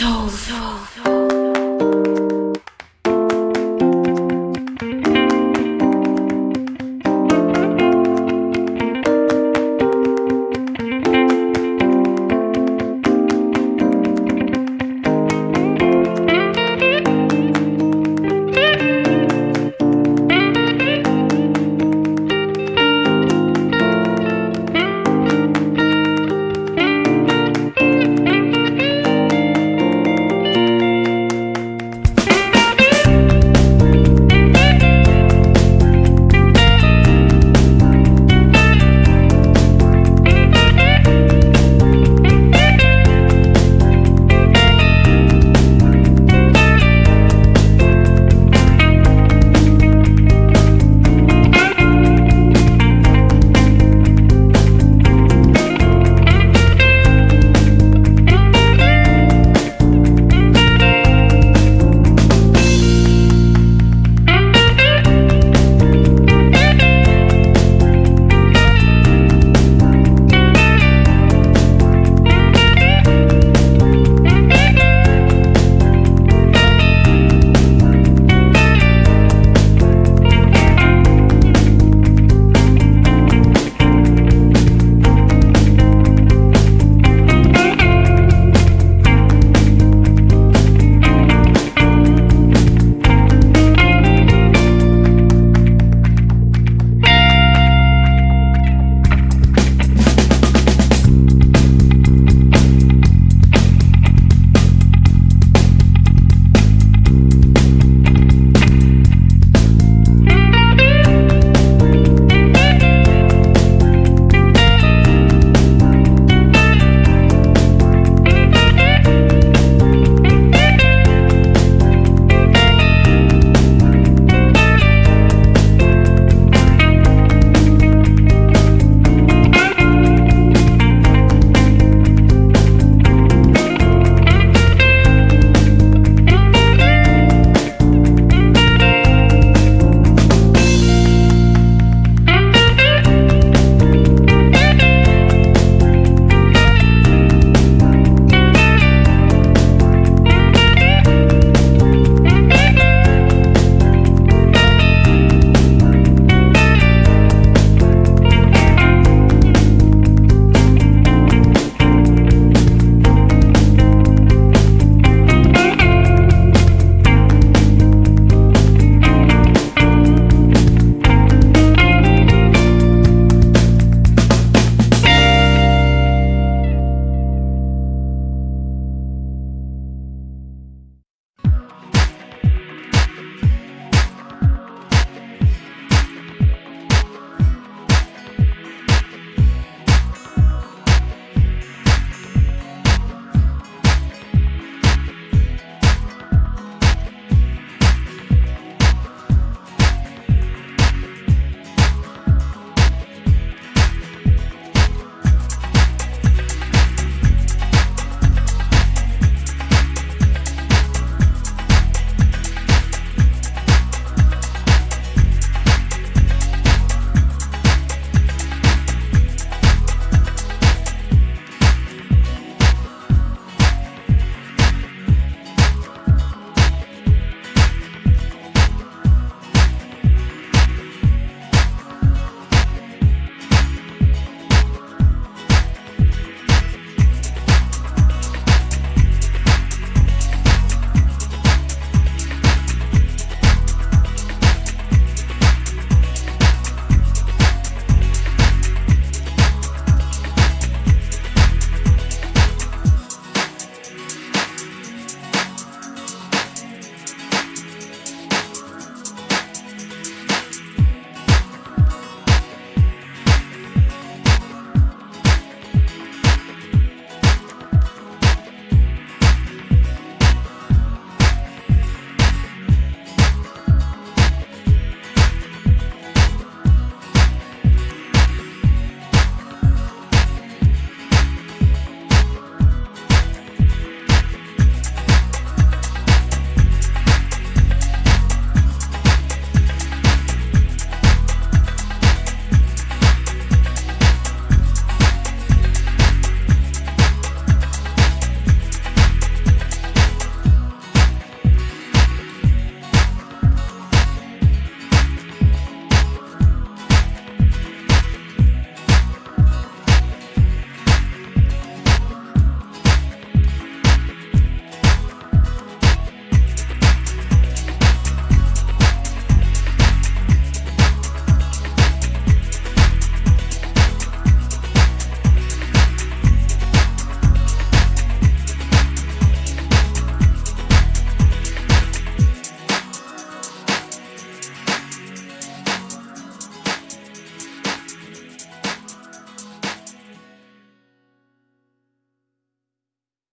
So, so, so.